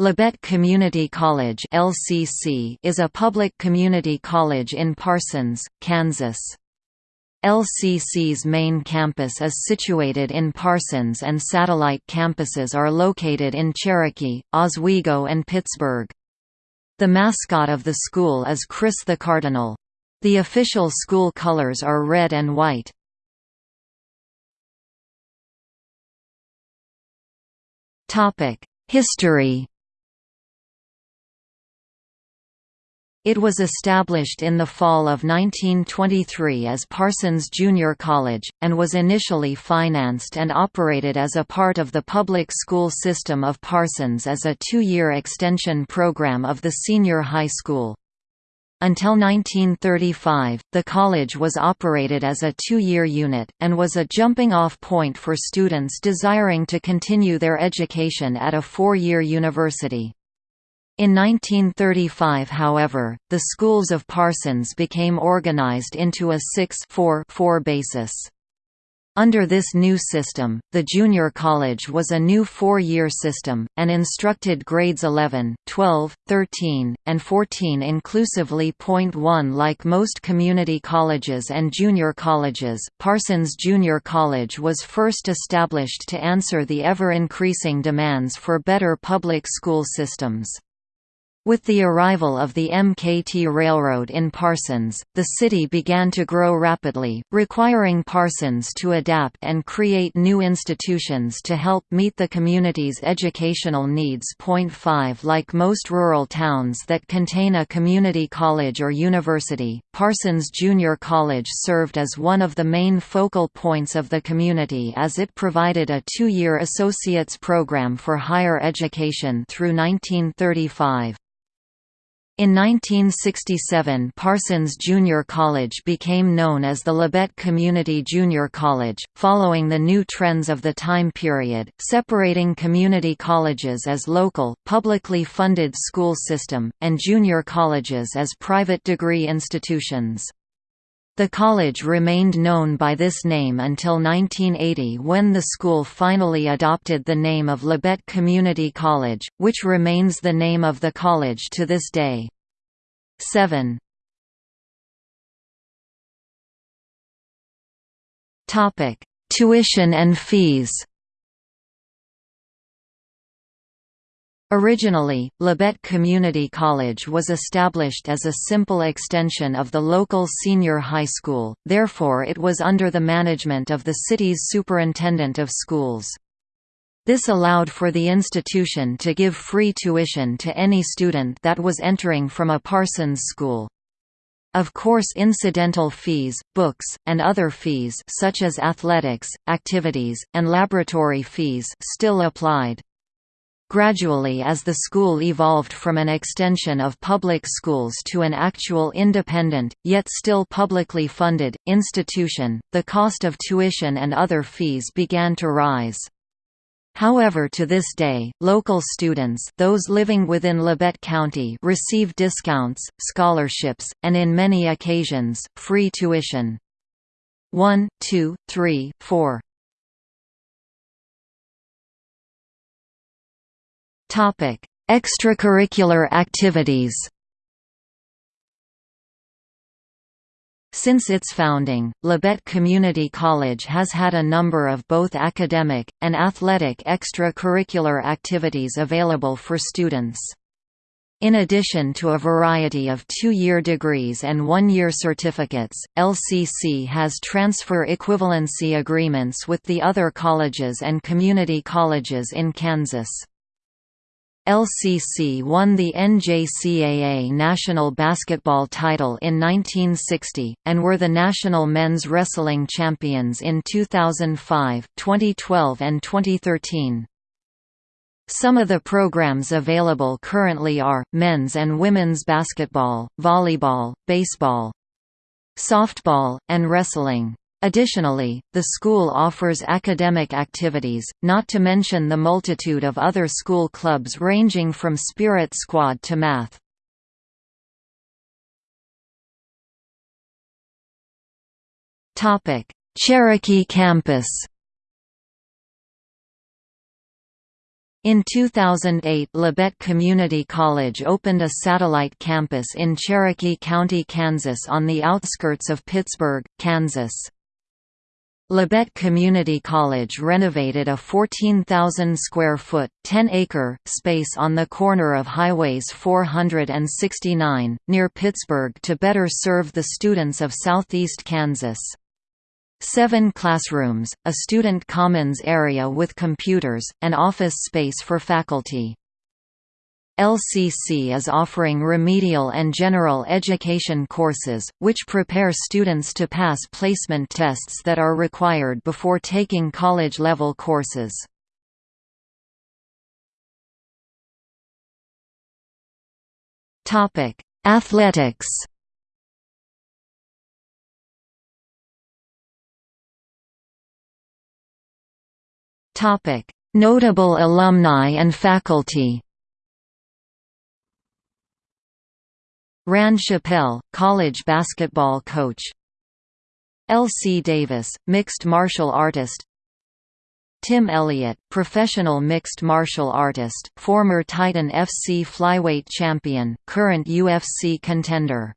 Labette Community College (LCC) is a public community college in Parsons, Kansas. LCC's main campus is situated in Parsons and satellite campuses are located in Cherokee, Oswego and Pittsburg. The mascot of the school is Chris the Cardinal. The official school colors are red and white. History It was established in the fall of 1923 as Parsons Junior College, and was initially financed and operated as a part of the public school system of Parsons as a two-year extension program of the senior high school. Until 1935, the college was operated as a two-year unit, and was a jumping-off point for students desiring to continue their education at a four-year university. In 1935 however, the schools of Parsons became organized into a 6-4-4 basis. Under this new system, the junior college was a new four-year system, and instructed grades 11, 12, 13, and 14 inclusively. Point 1 Like most community colleges and junior colleges, Parsons Junior College was first established to answer the ever-increasing demands for better public school systems. With the arrival of the MKT Railroad in Parsons, the city began to grow rapidly, requiring Parsons to adapt and create new institutions to help meet the community's educational needs. Point 5 Like most rural towns that contain a community college or university, Parsons Junior College served as one of the main focal points of the community as it provided a two-year associate's program for higher education through 1935. In 1967 Parsons Junior College became known as the Labette Community Junior College, following the new trends of the time period, separating community colleges as local, publicly funded school system, and junior colleges as private degree institutions. The college remained known by this name until 1980 when the school finally adopted the name of Labette Community College, which remains the name of the college to this day. 7 Tuition and fees Originally, Labette Community College was established as a simple extension of the local senior high school, therefore it was under the management of the city's superintendent of schools. This allowed for the institution to give free tuition to any student that was entering from a Parsons school. Of course incidental fees, books, and other fees such as athletics, activities, and laboratory fees still applied. Gradually as the school evolved from an extension of public schools to an actual independent, yet still publicly funded, institution, the cost of tuition and other fees began to rise. However to this day, local students those living within Labette County receive discounts, scholarships, and in many occasions, free tuition. 1, 2, 3, 4 Topic: Extracurricular activities. Since its founding, Labette Community College has had a number of both academic, and athletic extracurricular activities available for students. In addition to a variety of two-year degrees and one-year certificates, LCC has transfer equivalency agreements with the other colleges and community colleges in Kansas. LCC won the NJCAA national basketball title in 1960, and were the national men's wrestling champions in 2005, 2012 and 2013. Some of the programs available currently are, men's and women's basketball, volleyball, baseball, softball, and wrestling. Additionally, the school offers academic activities, not to mention the multitude of other school clubs ranging from spirit squad to math. Cherokee campus In 2008 Labette Community College opened a satellite campus in Cherokee County, Kansas on the outskirts of Pittsburg, Kansas. Labette Community College renovated a 14,000-square-foot, 10-acre, space on the corner of Highways 469, near Pittsburg to better serve the students of southeast Kansas. Seven classrooms, a student commons area with computers, and office space for faculty. LCC is offering remedial and general education courses, which prepare students to pass placement tests that are required before taking college-level courses. Athletics Notable alumni and faculty. Rand Chappell, college basketball coach. L. C. Davis, mixed martial artist. Tim Elliott, professional mixed martial artist, former Titan FC flyweight champion, current UFC contender.